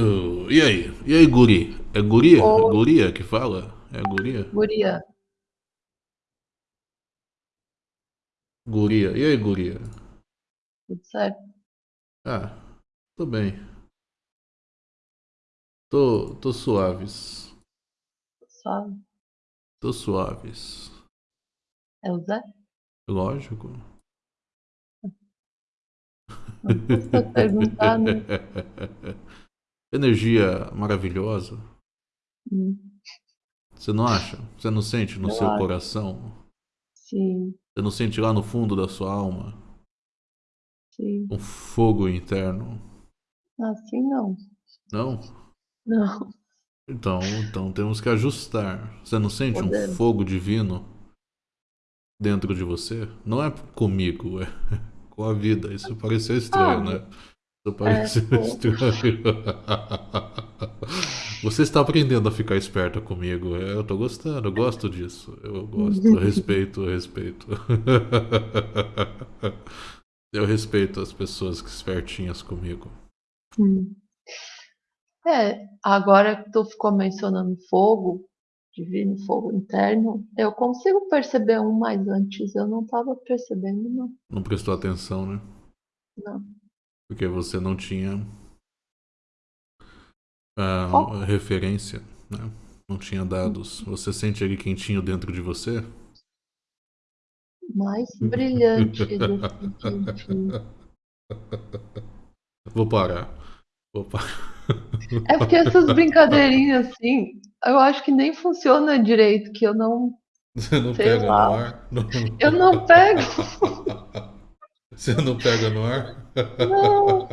Uh, e aí? E aí, guri? É guria? É guria que fala? É guria? guria, Guria. E aí, guria? tudo certo? Ah, tô bem. Tô, tô suaves. Suave. Tô suaves. É o Zé? Lógico. Não custa perguntar, né? Energia maravilhosa. Hum, Você não acha? Você não sente no eu seu acho. coração? Sim, Você não sente lá no fundo da sua alma sim. um fogo interno? Assim não. Não? Não, Então, então temos que ajustar. Você não sente um podemos. fogo divino dentro de você? Não é comigo, é com a vida. Isso pareceu estranho, Ah, né? É. Você está aprendendo a ficar esperta comigo. Eu tô gostando, eu gosto disso. Eu gosto, eu respeito, eu respeito. Eu respeito as pessoas que espertinhas comigo. Hum. É, agora que tu ficou mencionando fogo, divino fogo interno, eu consigo perceber um, mas antes eu não estava percebendo, não. Não prestou atenção, né? Não. Porque você não tinha Foco referência, né? Não tinha dados. Você sente ele quentinho dentro de você? mais brilhante. Vou parar. Vou parar. É porque essas brincadeirinhas assim, eu acho que nem funciona direito, que eu não, Você não pega no lá, ar? Não- eu não pego, Você não pega no ar? Não,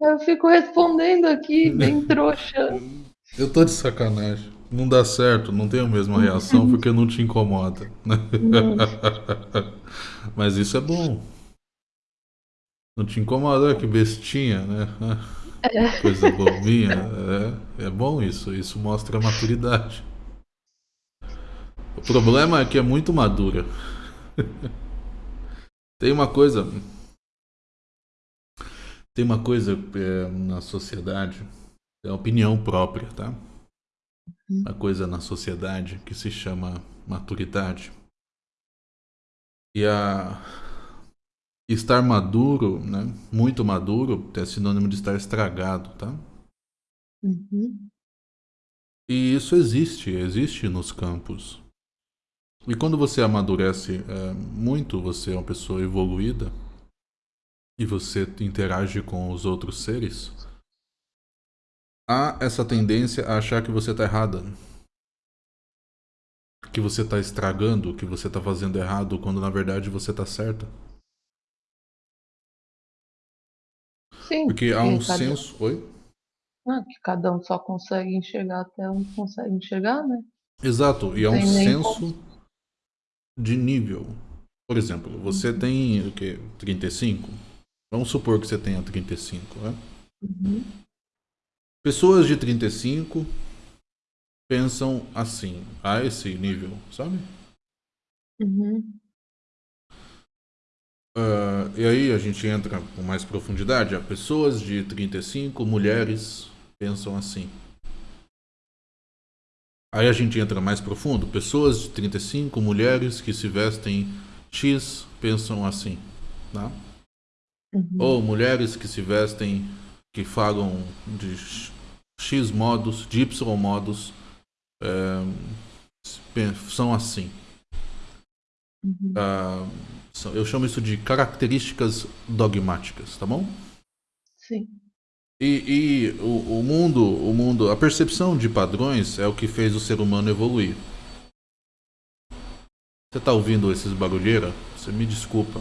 eu fico respondendo aqui, bem trouxa. Eu tô de sacanagem. Não dá certo, não tenho a mesma reação porque não te incomoda. Não, Mas isso é bom. Não te incomoda, que bestinha, né? Coisa bobinha. É, é bom isso. Isso mostra maturidade. O problema é que é muito madura. Tem uma coisa. Tem uma coisa é, na sociedade. É a opinião própria, tá? Uma coisa na sociedade que se chama maturidade. E a estar maduro, né? Muito maduro, é sinônimo de estar estragado, tá? Uhum. E isso existe, existe nos campos. E quando você amadurece é, muito, você é uma pessoa evoluída e você interage com os outros seres, há essa tendência a achar que você está errada. Que você está estragando, que você está fazendo errado, quando na verdade você está certa. Sim, Porque há um cada, senso. Oi? ah, que cada um só consegue enxergar até onde consegue enxergar, né? Exato, e há um senso de nível. Por exemplo, você tem o quê? 35? Vamos supor que você tenha 35, né? Uhum. Pessoas de 35 pensam assim, a esse nível, sabe? Uhum. Ah, e aí a gente entra com mais profundidade. Pessoas de 35, mulheres, pensam assim. Aí a gente entra mais profundo. Pessoas de 35, mulheres que se vestem X, pensam assim. Tá? Uhum. Ou mulheres que se vestem, que falam de X modos, de Y modos, é, são assim. Uhum. Ah, são- eu chamo isso de características dogmáticas, tá bom? Sim. E, e o, o mundo, o mundo, a percepção de padrões é o que fez o ser humano evoluir. Você tá ouvindo esses barulheiros? Você me desculpa.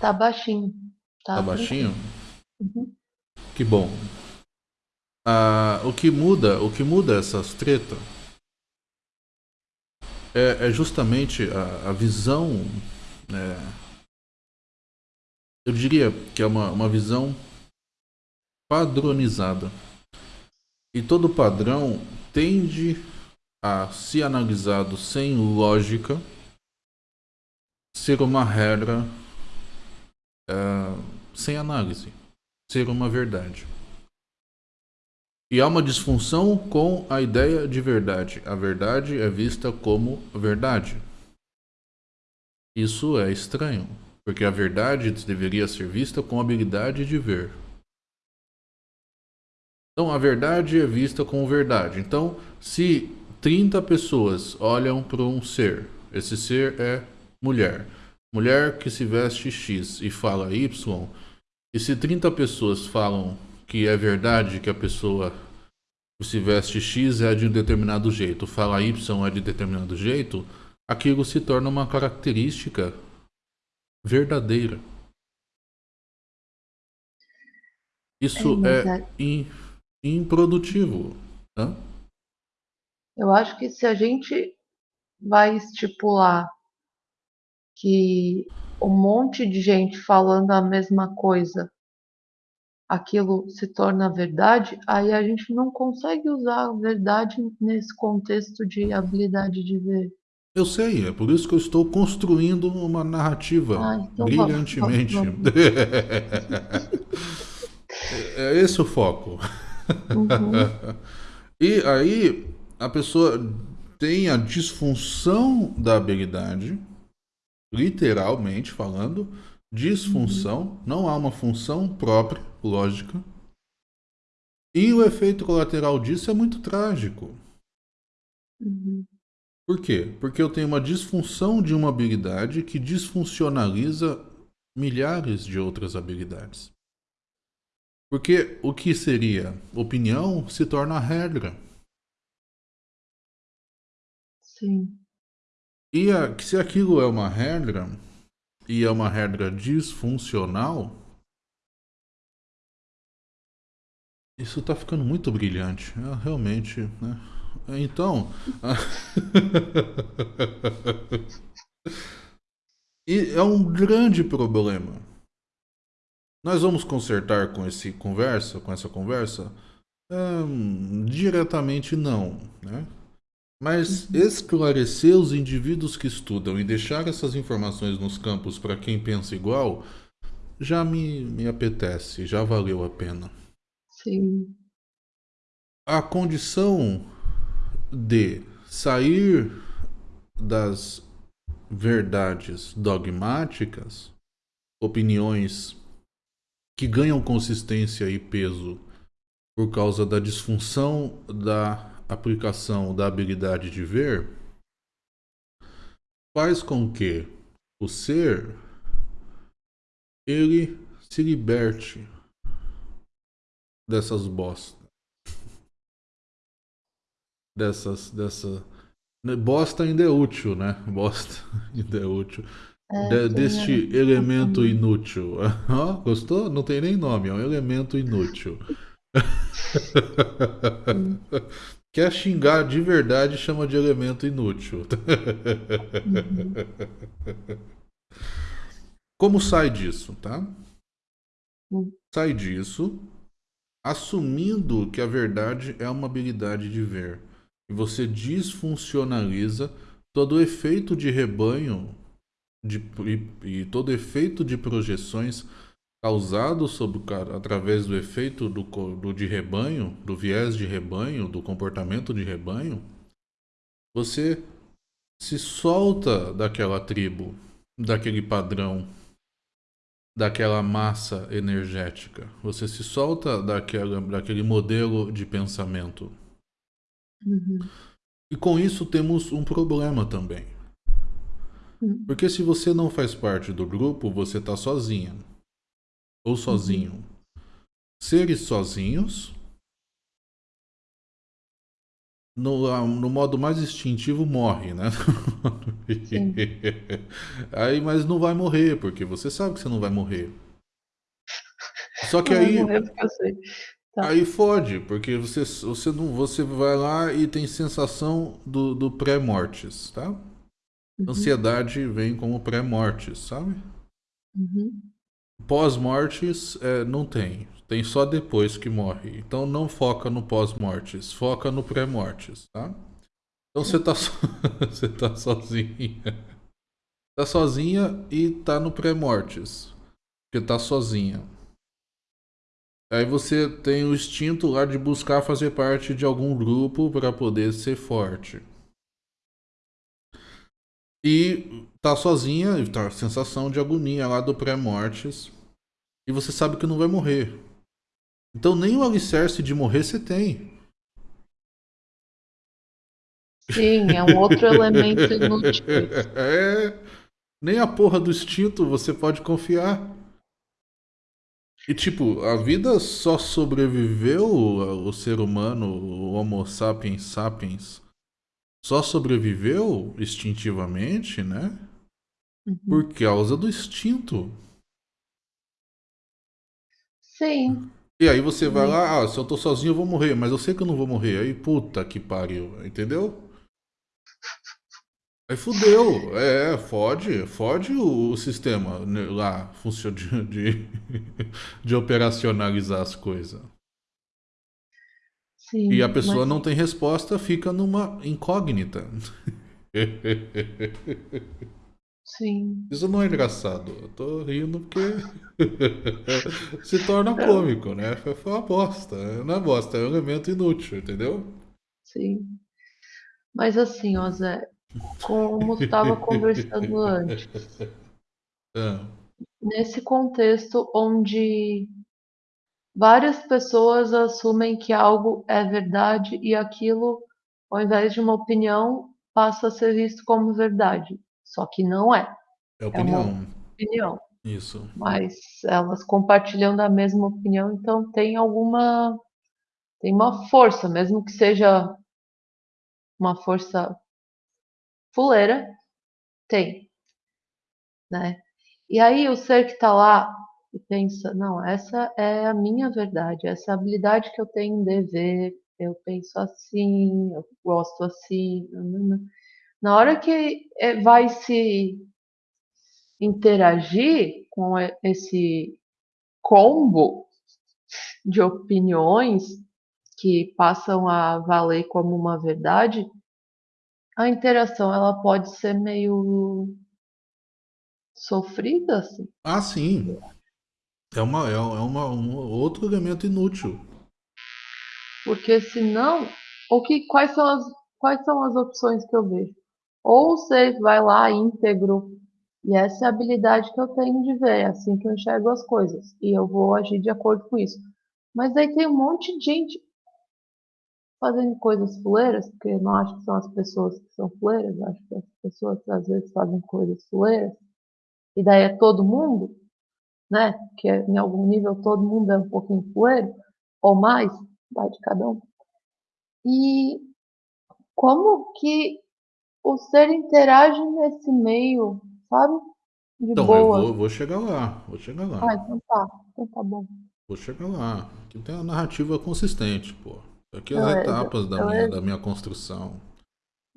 Tá baixinho. Tá, Tá baixinho? Uhum. Que bom. Ah, o que muda, o que muda essas tretas é, é justamente a, a visão, né, eu diria que é uma, uma visão padronizada. E todo padrão tende a, se analisado sem lógica, ser uma regra ah, sem análise. ser uma verdade. E há uma disfunção com a ideia de verdade. A verdade é vista como verdade. Isso é estranho, porque a verdade deveria ser vista com habilidade de ver. Então a verdade é vista como verdade. Então, se 30 pessoas olham para um ser, esse ser é mulher. Mulher que se veste X e fala Y, e se 30 pessoas falam que é verdade que a pessoa que se veste X é de um determinado jeito, fala Y é de determinado jeito, aquilo se torna uma característica verdadeira. Isso é, é improdutivo. Né? Eu acho que se a gente vai estipular que um monte de gente falando a mesma coisa, aquilo se torna verdade, aí a gente não consegue usar a verdade nesse contexto de habilidade de ver. Eu sei, é por isso que eu estou construindo uma narrativa ah, então brilhantemente. Vamos, vamos. é esse o foco. Uhum. e aí a pessoa tem a disfunção da habilidade literalmente falando, disfunção, uhum. não há uma função própria, lógica. E o efeito colateral disso é muito trágico. Uhum. Por quê? Porque eu tenho uma disfunção de uma habilidade que disfuncionaliza milhares de outras habilidades. Porque o que seria opinião se torna regra. Sim. E a, se aquilo é uma regra, e é uma regra disfuncional, isso está ficando muito brilhante. É, realmente, né? Então. e é um grande problema. Nós vamos consertar com esse conversa, com essa conversa? Hum, diretamente não, né? Mas uhum. esclarecer os indivíduos que estudam e deixar essas informações nos campos para quem pensa igual já me, me apetece, já valeu a pena. Sim. A condição de sair das verdades dogmáticas, opiniões que ganham consistência e peso por causa da disfunção da aplicação da habilidade de ver faz com que o ser ele se liberte dessas bostas. Dessas, dessa... Bosta ainda é útil, né? Bosta ainda é útil. É, de, deste elemento inútil. Oh, gostou? Não tem nem nome, é um elemento inútil. Quer xingar de verdade, chama de elemento inútil. Uhum. Como sai disso, tá? Uhum. Sai disso assumindo que a verdade é uma habilidade de ver. E você disfuncionaliza todo o efeito de rebanho de, e, e todo efeito de projeções causado sobre, através do efeito do, do, de rebanho, do viés de rebanho, do comportamento de rebanho, você se solta daquela tribo, daquele padrão, daquela massa energética. Você se solta daquela, daquele modelo de pensamento. Uhum. E com isso temos um problema também. Uhum. Porque se você não faz parte do grupo, você está sozinha ou sozinho. Uhum. Seres sozinhos, no, no modo mais instintivo, morre, né? aí, mas não vai morrer, porque você sabe que você não vai morrer. Só que não aí. Tá. Aí fode, porque você, você, não, você vai lá e tem sensação do, do pré-mortes, tá? Uhum. Ansiedade vem como pré-mortes, sabe? Uhum. Pós-mortes é, não tem. Tem só depois que morre. Então não foca no pós-mortes, foca no pré-mortes, tá? Então você tá, so... você tá sozinha. Tá sozinha e tá no pré-mortes. Porque tá sozinha. Aí você tem o instinto lá de buscar fazer parte de algum grupo para poder ser forte. E tá sozinha, tá a sensação de agonia lá do pré-mortes. E você sabe que não vai morrer. Então nem o alicerce de morrer você tem. Sim, é um outro elemento inútil. É, nem a porra do instinto você pode confiar. E tipo, a vida só sobreviveu, o ser humano, o Homo sapiens sapiens, só sobreviveu instintivamente, né? Uhum. Por causa do instinto. Sim. E aí você vai lá, ah, se eu tô sozinho eu vou morrer, mas eu sei que eu não vou morrer. Aí, puta que pariu, entendeu? Aí fudeu, é, fode, fode o, o sistema né, lá, funciona de, de, de operacionalizar as coisas. Sim, E a pessoa mas não tem resposta, fica numa incógnita. sim. Isso não é engraçado. Eu tô rindo porque se torna cômico, né? Foi uma bosta. Não é bosta, é um elemento inútil, entendeu? Sim. Mas assim, ó, Zé, como estava conversando antes, Ah, nesse contexto onde várias pessoas assumem que algo é verdade e aquilo, ao invés de uma opinião, passa a ser visto como verdade. Só que não é. é É uma opinião. opinião. Isso. Mas elas compartilham da mesma opinião, então tem alguma, tem uma força, mesmo que seja uma força fuleira, tem, né? E aí o ser que está lá e pensa, não, essa é a minha verdade, essa habilidade que eu tenho de ver, eu penso assim, eu gosto assim. Na hora que eh, vai se interagir com esse combo de opiniões que passam a valer como uma verdade, a interação ela pode ser meio sofrida, assim. Ah, sim. É, uma, é, é uma, um outro elemento inútil. Porque senão, o que, quais, são as, quais são as opções que eu vejo? Ou você vai lá íntegro, e essa é a habilidade que eu tenho de ver, é assim que eu enxergo as coisas, e eu vou agir de acordo com isso. Mas aí tem um monte de gente fazendo coisas fuleiras, porque não acho que são as pessoas que são fuleiras, acho que as pessoas às vezes fazem coisas fuleiras, e daí é todo mundo, né? Que em algum nível todo mundo é um pouquinho fuleiro, ou mais, vai de cada um. E como que o ser interage nesse meio, sabe? De Então, eu boa. vou, vou chegar lá. Vou chegar lá. Ah, então tá. Então tá bom. Vou chegar lá. Aqui tem uma narrativa consistente, pô. Aqui as Beleza, etapas da minha, beleza. da minha construção.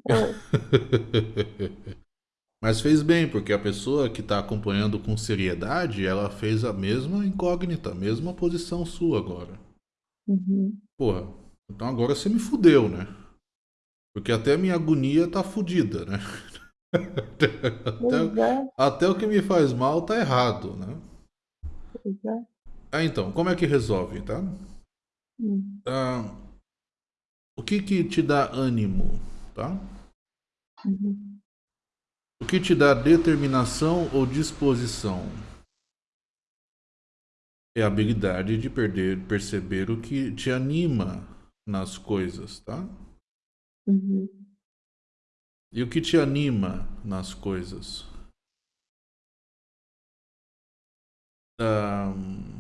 Mas fez bem, porque a pessoa que está acompanhando com seriedade, ela fez a mesma incógnita, a mesma posição sua agora. Uhum. Porra, então agora você me fudeu, né? Porque até a minha agonia tá fudida, né? Até, é, até o que me faz mal tá errado, né? é. Ah, então, como é que resolve, tá? Hum. Ah, o que que te dá ânimo, tá? Uhum. O que te dá determinação ou disposição? É a habilidade de perder, perceber o que te anima nas coisas, tá? Uhum. E o que te anima nas coisas? Ahn,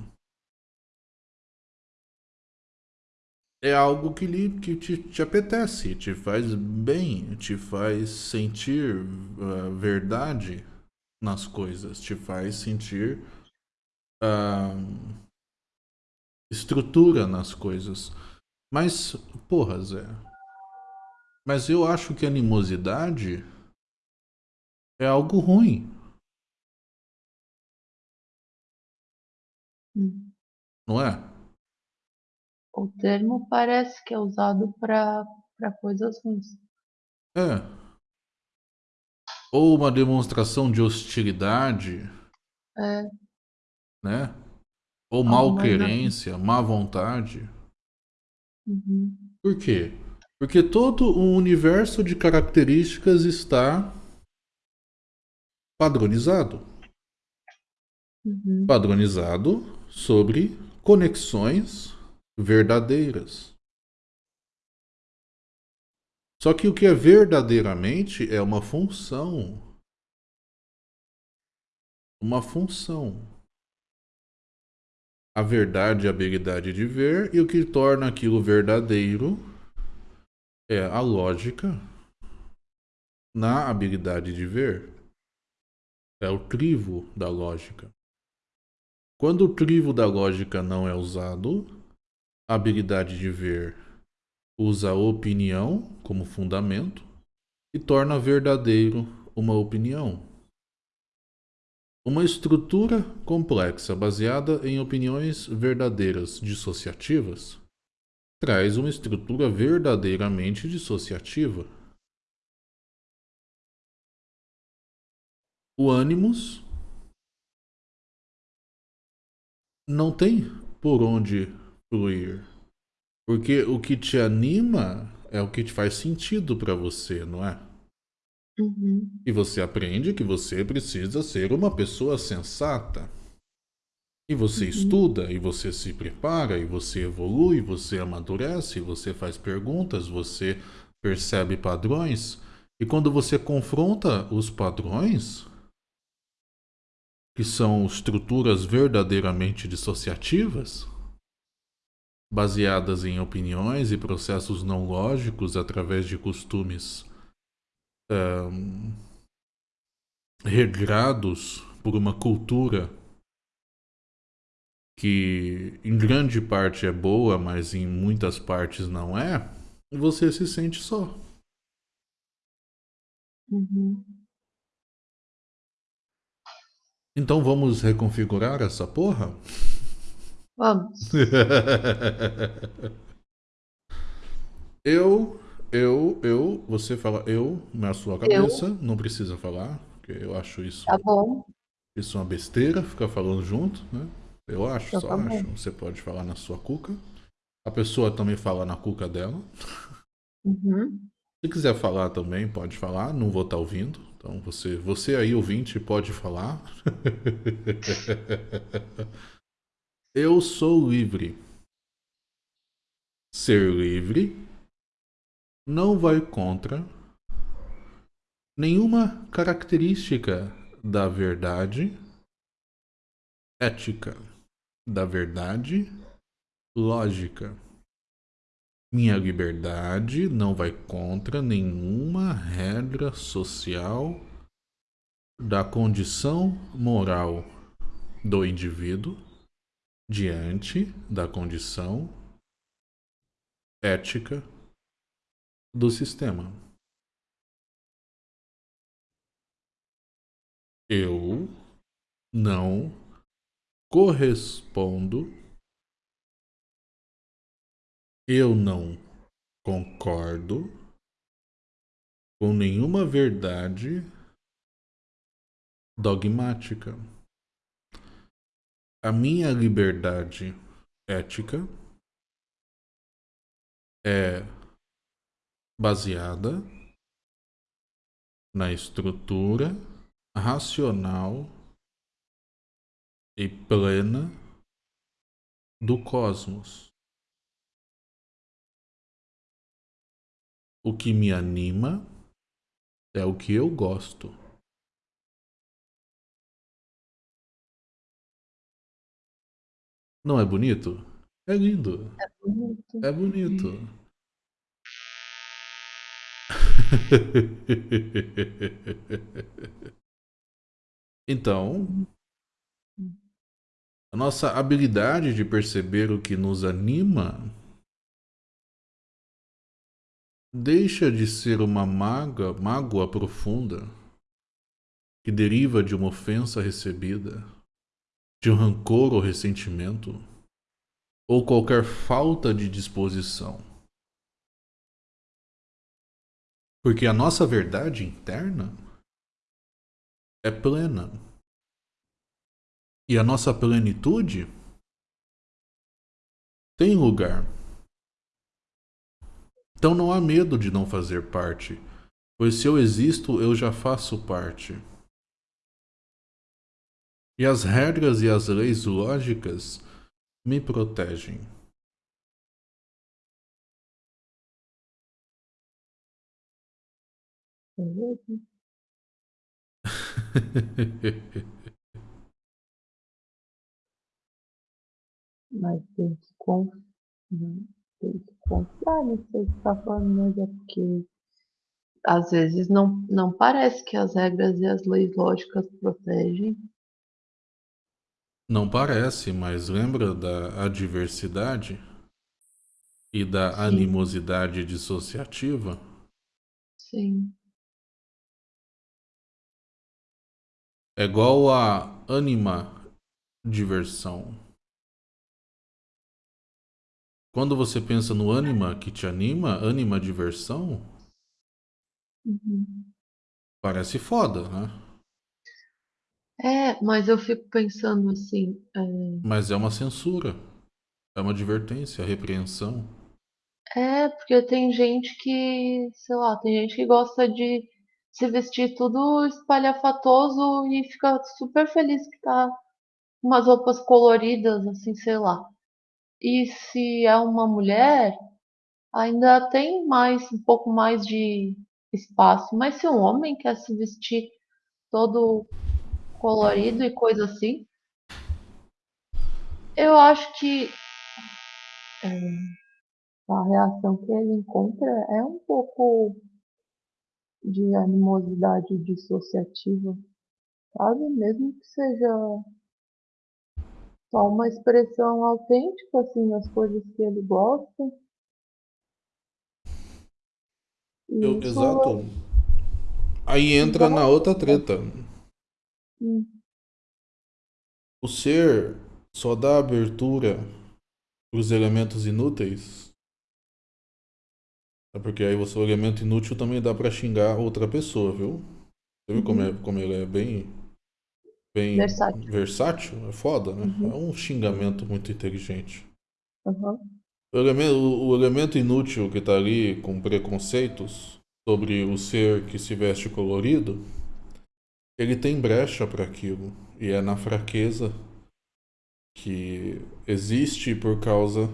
é algo que, lhe, que te, te apetece, te faz bem, te faz sentir ah, verdade nas coisas, te faz sentir ahn, estrutura nas coisas. Mas, porra, Zé. Mas eu acho que animosidade é algo ruim, Hum. não é? O termo parece que é usado para coisas ruins. É. Ou uma demonstração de hostilidade, É, né? Ou malquerência, má vontade. Uhum. Por quê? Porque todo o universo de características está padronizado. Uhum. Padronizado sobre conexões verdadeiras. Só que o que é verdadeiramente é uma função. Uma função. A verdade é a habilidade de ver, e o que torna aquilo verdadeiro é a lógica na habilidade de ver. É o crivo da lógica. Quando o crivo da lógica não é usado, a habilidade de ver usa a opinião como fundamento e torna verdadeiro uma opinião. Uma estrutura complexa baseada em opiniões verdadeiras dissociativas traz uma estrutura verdadeiramente dissociativa. O ânimos não tem por onde fluir. Porque o que te anima é o que te faz sentido para você, não é? Uhum. E você aprende que você precisa ser uma pessoa sensata. E você uhum. estuda, e você se prepara, e você evolui, você amadurece, você faz perguntas, você percebe padrões. E quando você confronta os padrões, que são estruturas verdadeiramente dissociativas, baseadas em opiniões e processos não lógicos através de costumes um, regrados por uma cultura que em grande parte é boa, mas em muitas partes não é, você se sente só. Uhum. Então vamos reconfigurar essa porra? Vamos. eu, eu, eu, você fala eu na sua cabeça, eu. não precisa falar, porque eu acho isso. Tá bom. Isso é uma besteira, ficar falando junto, né? Eu acho, então só tá acho. Bom. Você pode falar na sua cuca. A pessoa também fala na cuca dela. Uhum. Se quiser falar também, pode falar, não vou estar tá ouvindo. Então você, você aí ouvinte pode falar. Eu sou livre. Ser livre não vai contra nenhuma característica da verdade ética, da verdade lógica. Minha liberdade não vai contra nenhuma regra social da condição moral do indivíduo diante da condição ética do sistema. Eu não correspondo, eu não concordo com nenhuma verdade dogmática a minha liberdade ética é baseada na estrutura racional e plena do cosmos. O que me anima é o que eu gosto. Não é bonito? É lindo. É bonito. É bonito. então, a nossa habilidade de perceber o que nos anima deixa de ser uma mágoa, mágoa profunda que deriva de uma ofensa recebida de rancor ou ressentimento, ou qualquer falta de disposição. Porque a nossa verdade interna é plena. E a nossa plenitude tem lugar. Então não há medo de não fazer parte, pois se eu existo, eu já faço parte. E as regras e as leis lógicas me protegem. Mas tem que confiar, tem que confiar nisso que está falando, mas é porque às vezes não, não parece que as regras e as leis lógicas protegem. Não parece, mas lembra da adversidade e da Sim. animosidade dissociativa? Sim. É igual a anima diversão. Quando você pensa no anima que te anima, anima diversão, uhum. parece foda, né? É, mas eu fico pensando assim. É... Mas é uma censura, é uma advertência, repreensão. É, porque tem gente que, sei lá, tem gente que gosta de se vestir tudo espalhafatoso e fica super feliz que tá umas roupas coloridas, assim, sei lá. E se é uma mulher, ainda tem mais um pouco mais de espaço. Mas se um homem quer se vestir todo colorido e coisa assim, eu acho que é, a reação que ele encontra é um pouco de animosidade dissociativa, sabe? Mesmo que seja só uma expressão autêntica, assim, das coisas que ele gosta. Eu, exato. Aí entra na outra treta. Hum. O ser só dá abertura para os elementos inúteis. É porque aí o elemento inútil também dá para xingar outra pessoa, viu? Você viu uhum. como, é, como ele é bem bem versátil. versátil, é foda, né? Uhum. É um xingamento muito inteligente. Uhum. O, elemento, o elemento inútil que está ali com preconceitos sobre o ser que se veste colorido, ele tem brecha para aquilo. E é na fraqueza que existe por causa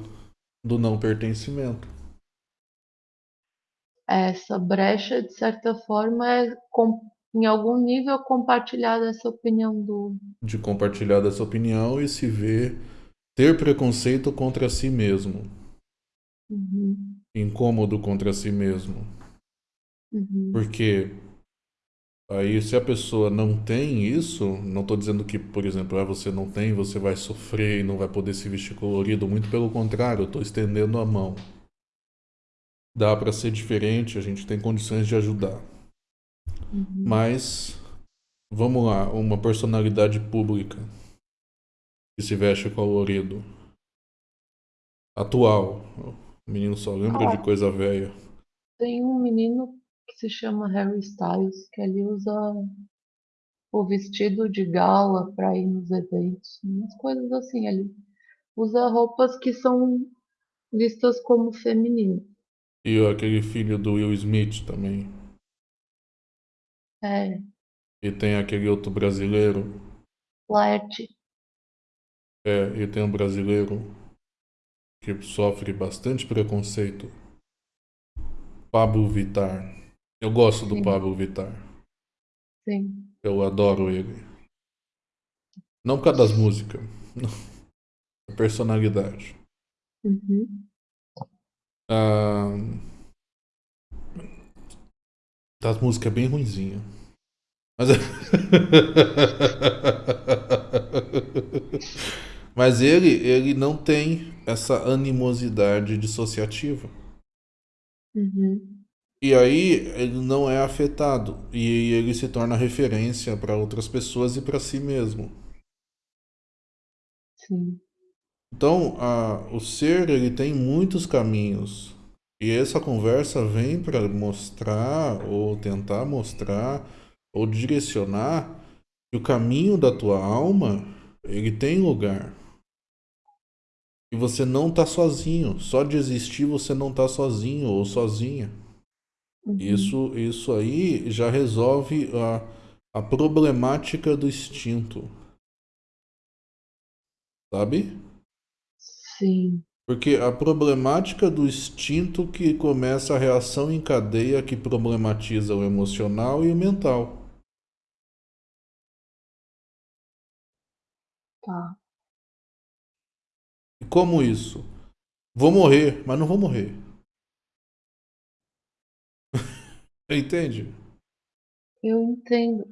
do não pertencimento. Essa brecha, de certa forma, é em algum nível compartilhar dessa opinião do. De compartilhar dessa opinião e se ver ter preconceito contra si mesmo. Uhum. Incômodo contra si mesmo. Uhum. Porque aí se a pessoa não tem isso, não estou dizendo que, por exemplo, ah, você não tem, você vai sofrer e não vai poder se vestir colorido, muito pelo contrário, eu estou estendendo a mão. Dá para ser diferente, a gente tem condições de ajudar. Uhum. Mas, vamos lá, uma personalidade pública que se veste colorido. Atual. O menino só lembra ah, de coisa velha. Tem um menino que se chama Harry Styles, que ele usa o vestido de gala para ir nos eventos, umas coisas assim. Ele usa roupas que são vistas como femininas. E aquele filho do Will Smith também. É. E tem aquele outro brasileiro. Laerte. É, e tem um brasileiro que sofre bastante preconceito. Pablo Vittar. Eu gosto do Sim. Pablo Vittar. Sim. Eu adoro ele. Não por causa das músicas. A personalidade. Uhum. Ah, das músicas bem ruinzinha. Mas... Mas ele, ele não tem essa animosidade dissociativa. Uhum. E aí ele não é afetado. E ele se torna referência para outras pessoas e para si mesmo. Sim. Então, a, o ser ele tem muitos caminhos e essa conversa vem para mostrar, ou tentar mostrar, ou direcionar que o caminho da tua alma, ele tem lugar. E você não tá sozinho. Só de existir você não tá sozinho ou sozinha. Uhum. Isso, isso aí já resolve a, a problemática do instinto. Sabe? Sim. Porque a problemática do instinto que começa a reação em cadeia que problematiza o emocional e o mental. Tá. E como isso? Vou morrer, mas não vou morrer. Entende? Eu entendo.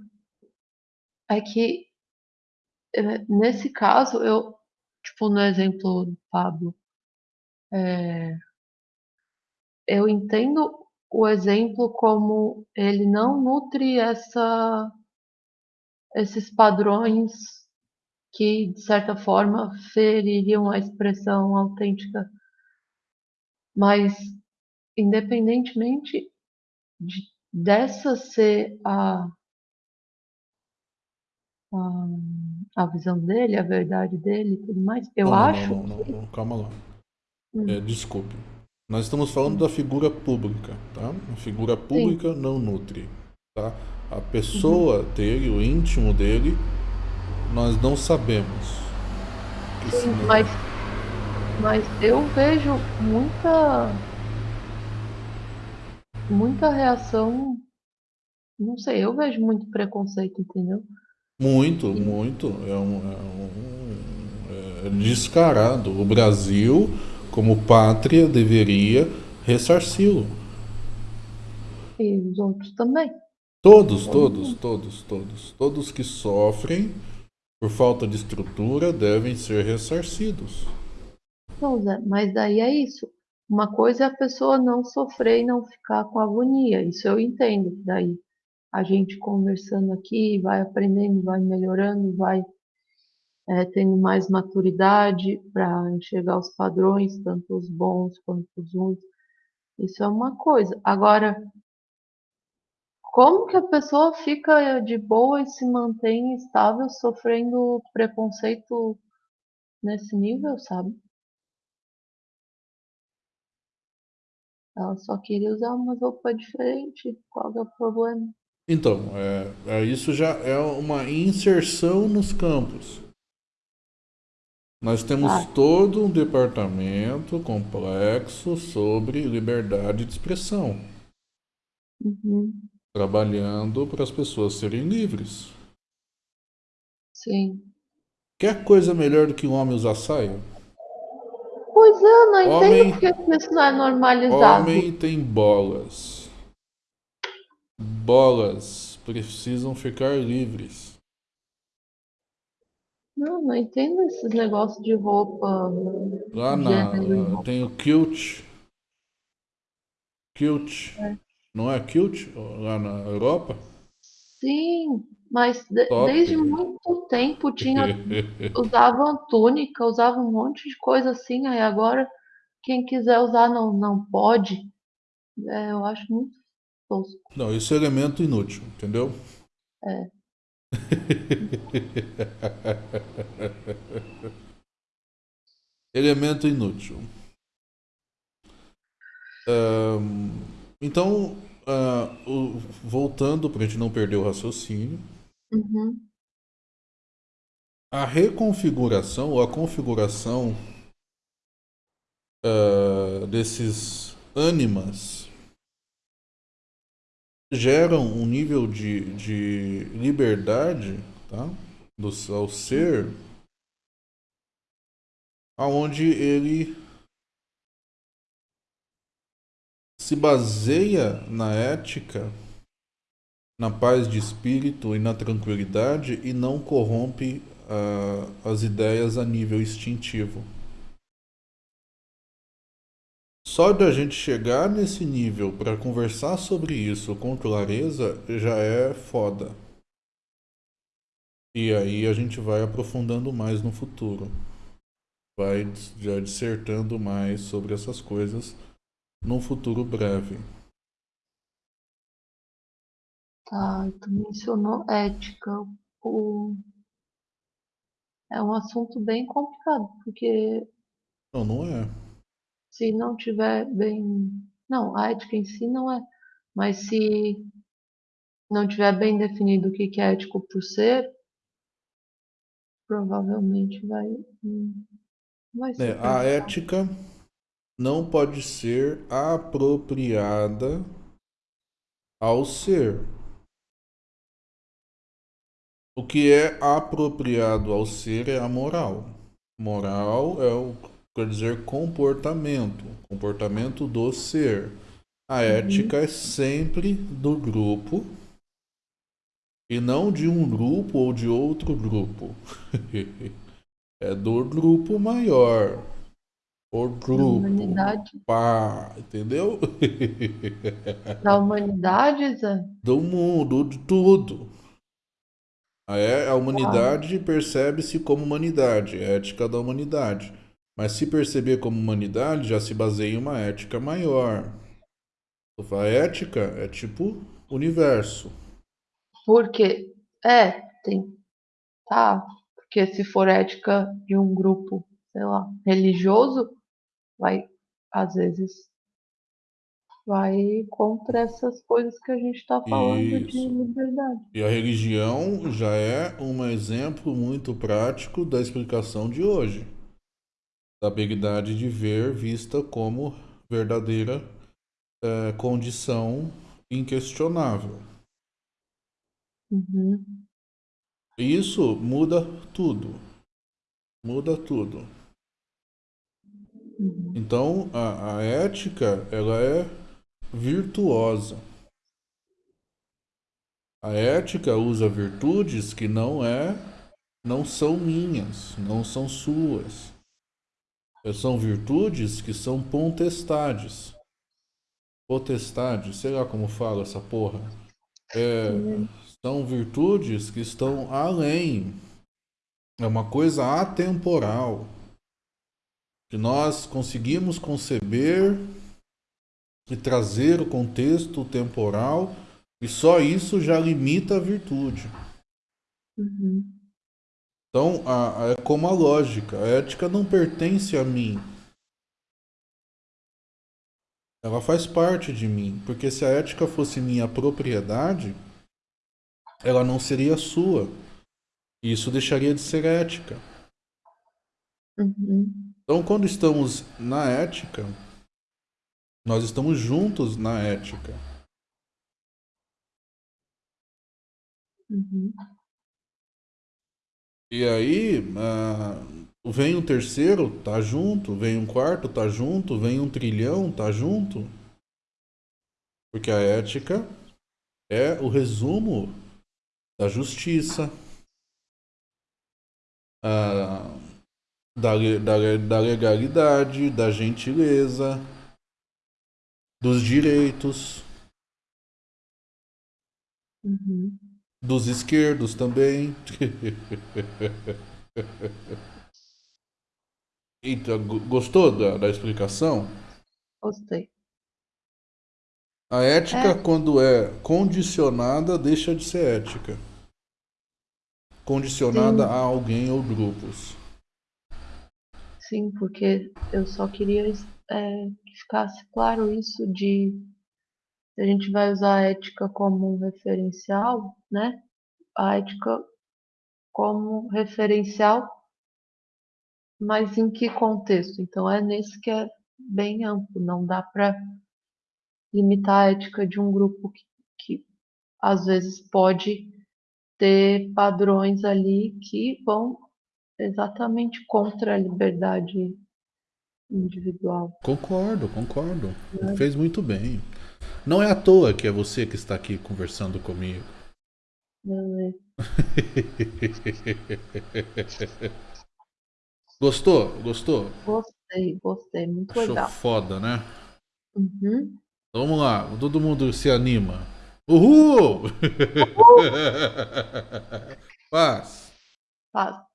É que é, nesse caso, eu, tipo, no exemplo do Pablo, é, eu entendo o exemplo como ele não nutre essa, esses padrões que, de certa forma, feririam a expressão autêntica. Mas, independentemente de, dessa ser a, a, a visão dele, a verdade dele e tudo mais, eu não, acho. Não, não, não, não, calma lá. Hum. É, desculpe. Nós estamos falando hum. da figura pública, tá? A figura pública Sim. não nutre, tá? A pessoa uhum. dele, o íntimo dele, nós não sabemos. Sim, mas, mas eu vejo muita muita reação. Não sei, eu vejo muito preconceito, entendeu? Muito, muito. É um, é um é descarado. O Brasil, como pátria, deveria ressarci-lo. E os outros também. Todos, todos, todos, todos. Todos que sofrem por falta de estrutura devem ser ressarcidos. Não, Zé, mas daí é isso. Uma coisa é a pessoa não sofrer e não ficar com agonia. Isso eu entendo. Daí a gente conversando aqui vai aprendendo, vai melhorando, vai é, tendo mais maturidade para enxergar os padrões, tanto os bons quanto os ruins. Isso é uma coisa. Agora, como que a pessoa fica de boa e se mantém estável sofrendo preconceito nesse nível, sabe? Ela só queria usar uma roupa diferente. Qual é o problema? Então, é, é, isso já é uma inserção nos campos. Nós temos ah. todo um departamento complexo sobre liberdade de expressão. Uhum. Trabalhando para as pessoas serem livres. Sim. Quer coisa melhor do que um homem usar saia? Pois é, não homem, entendo porque isso não é normalizado. Homem tem bolas. Bolas precisam ficar livres. Não, não entendo esses negócios de roupa. Lá na. Tem o kilt. Kilt. É. Não é kilt? Lá na Europa? Sim, mas de, desde muito tempo tinha usavam túnica, usavam um monte de coisa assim, aí agora quem quiser usar não, não pode. É, eu acho muito tosco. Não, isso é elemento inútil, entendeu? É. elemento inútil. Um, então, uh, o, voltando para a gente não perder o raciocínio, Uhum. A reconfiguração ou a configuração uh, desses ânimas geram um nível de, de liberdade tá? do ao ser aonde ele se baseia na ética na paz de espírito e na tranquilidade e não corrompe uh, as ideias a nível instintivo. Só da gente chegar nesse nível para conversar sobre isso com clareza já é foda. E aí a gente vai aprofundando mais no futuro. Vai já dissertando mais sobre essas coisas num futuro breve. Tá, tu mencionou ética. O... É um assunto bem complicado, porque Não, não é. Se não tiver bem. Não, a ética em si não é. Mas se não tiver bem definido o que é ético por ser, provavelmente vai. Hum, vai ser. É, a ética não pode ser apropriada ao ser. O que é apropriado ao ser é a moral. Moral é o quer dizer comportamento, comportamento do ser. A uhum. ética é sempre do grupo e não de um grupo ou de outro grupo. é do grupo maior. O grupo. Da humanidade. Pá, entendeu? Da humanidade, Zé? Do mundo, de tudo. A, a humanidade percebe-se como humanidade, é ética da humanidade. Mas se perceber como humanidade, já se baseia em uma ética maior. A ética é tipo universo. Porque, é, tem. Tá. Porque se for ética de um grupo, sei lá, religioso, vai, às vezes, vai contra essas coisas que a gente está falando Isso. de liberdade. E a religião já é um exemplo muito prático da explicação de hoje. Da habilidade de ver vista como verdadeira é, condição inquestionável. Uhum. Isso muda tudo. Muda tudo. Uhum. Então, a, a ética, ela é virtuosa. A ética usa virtudes que não é não são minhas, não são suas. São virtudes que são potestades. Potestade, sei lá como fala essa porra. É, são virtudes que estão além. É uma coisa atemporal. Que nós conseguimos conceber e trazer o contexto temporal, e só isso já limita a virtude. Uhum. Então, a, a, é como a lógica, a ética não pertence a mim. Ela faz parte de mim, porque se a ética fosse minha propriedade, ela não seria sua. Isso deixaria de ser ética. Uhum. Então, quando estamos na ética, nós estamos juntos na ética. Uhum. E aí, uh, vem um terceiro, tá junto. Vem um quarto, tá junto. Vem um trilhão, tá junto. Porque a ética é o resumo da justiça, uh, da, da, da legalidade, da gentileza dos direitos, uhum. dos esquerdos também. então, gostou da, da explicação? Gostei. A ética, é. quando é condicionada, deixa de ser ética. Condicionada Sim. a alguém ou grupos. Sim, porque eu só queria é, que ficasse claro isso de a gente vai usar a ética como um referencial, né? A ética como referencial, mas em que contexto? Então é nesse que é bem amplo, não dá para limitar a ética de um grupo que, que às vezes pode ter padrões ali que vão exatamente contra a liberdade individual. Concordo, concordo. É. Fez muito bem. Não é à toa que é você que está aqui conversando comigo. Não é. Gostou? Gostou? Gostei, gostei. Muito Achou legal. foda, né? Uhum. Vamos lá, todo mundo se anima. Uhul! Uhul! Paz. Paz.